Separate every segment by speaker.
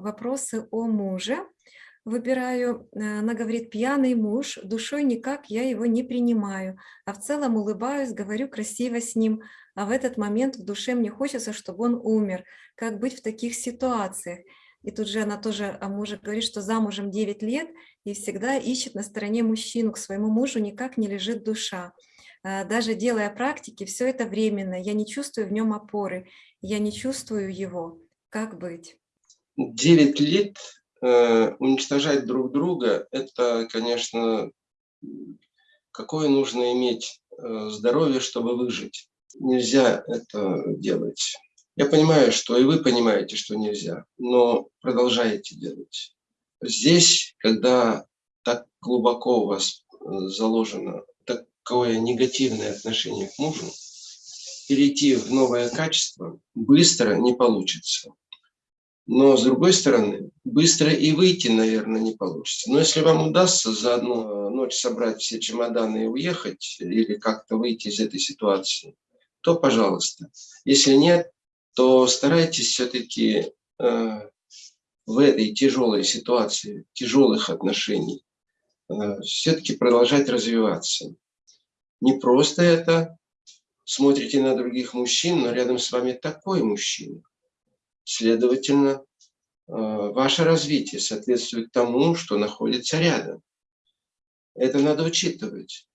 Speaker 1: вопросы о муже. Выбираю, э, она говорит, пьяный муж, душой никак я его не принимаю, а в целом улыбаюсь, говорю красиво с ним, а в этот момент в душе мне хочется, чтобы он умер. Как быть в таких ситуациях? И тут же она тоже о муже говорит, что замужем 9 лет и всегда ищет на стороне мужчину, к своему мужу никак не лежит душа. А, даже делая практики, все это временно, я не чувствую в нем опоры, я не чувствую его. Как быть?
Speaker 2: 9 лет э, уничтожать друг друга, это, конечно, какое нужно иметь э, здоровье, чтобы выжить. Нельзя это делать. Я понимаю, что и вы понимаете, что нельзя, но продолжаете делать. Здесь, когда так глубоко у вас э, заложено такое негативное отношение к мужу, перейти в новое качество быстро не получится. Но, с другой стороны, быстро и выйти, наверное, не получится. Но если вам удастся за одну ночь собрать все чемоданы и уехать, или как-то выйти из этой ситуации, то пожалуйста. Если нет, то старайтесь все-таки э, в этой тяжелой ситуации, тяжелых отношений, э, все-таки продолжать развиваться. Не просто это, смотрите на других мужчин, но рядом с вами такой мужчина. Следовательно, э, ваше развитие соответствует тому, что находится рядом. Это надо учитывать.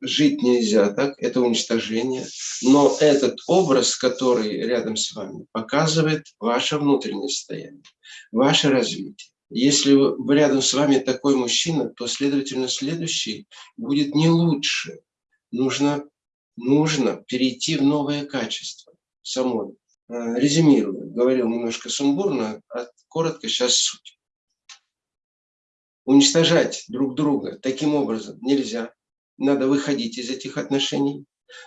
Speaker 2: Жить нельзя так, это уничтожение. Но этот образ, который рядом с вами, показывает ваше внутреннее состояние, ваше развитие. Если рядом с вами такой мужчина, то, следовательно, следующий будет не лучше. Нужно, нужно перейти в новое качество самой. Э, резюмирую, говорил немножко сумбурно, а коротко сейчас суть. Уничтожать друг друга таким образом нельзя. Надо выходить из этих отношений.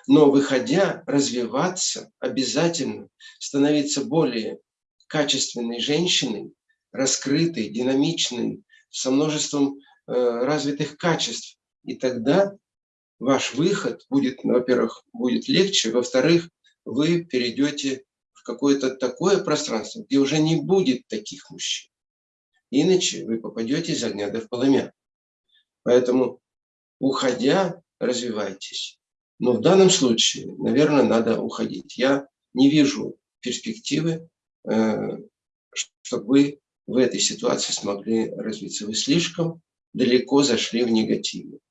Speaker 2: Но выходя, развиваться обязательно, становиться более качественной женщиной, раскрытой, динамичной, со множеством э, развитых качеств. И тогда ваш выход будет, во-первых, будет легче, во-вторых, вы перейдете какое-то такое пространство, где уже не будет таких мужчин. Иначе вы попадете из огня до полымя. Поэтому, уходя, развивайтесь. Но в данном случае, наверное, надо уходить. Я не вижу перспективы, э, чтобы вы в этой ситуации смогли развиться. Вы слишком далеко зашли в негативе.